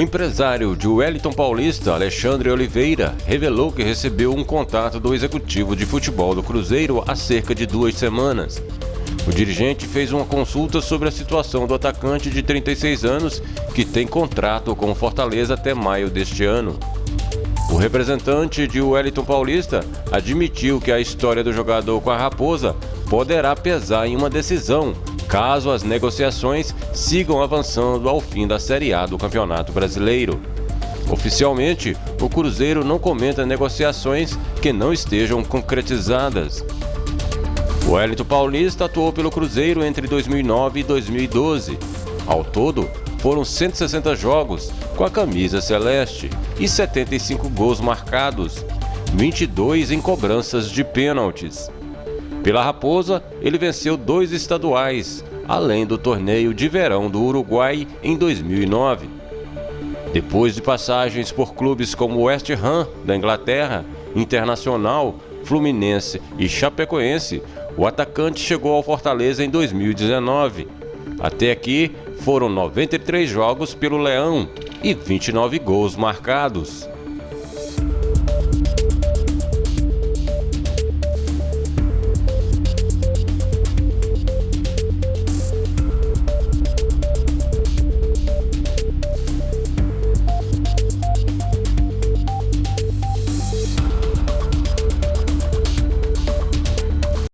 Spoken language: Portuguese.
empresário de Wellington Paulista, Alexandre Oliveira, revelou que recebeu um contato do executivo de futebol do Cruzeiro há cerca de duas semanas. O dirigente fez uma consulta sobre a situação do atacante de 36 anos, que tem contrato com o Fortaleza até maio deste ano. O representante de Wellington Paulista admitiu que a história do jogador com a Raposa poderá pesar em uma decisão caso as negociações sigam avançando ao fim da Série A do Campeonato Brasileiro. Oficialmente, o Cruzeiro não comenta negociações que não estejam concretizadas. O Wellington Paulista atuou pelo Cruzeiro entre 2009 e 2012. Ao todo, foram 160 jogos com a camisa celeste e 75 gols marcados, 22 em cobranças de pênaltis. Pela Raposa, ele venceu dois estaduais, além do torneio de verão do Uruguai em 2009. Depois de passagens por clubes como West Ham, da Inglaterra, Internacional, Fluminense e Chapecoense, o atacante chegou ao Fortaleza em 2019. Até aqui foram 93 jogos pelo Leão e 29 gols marcados.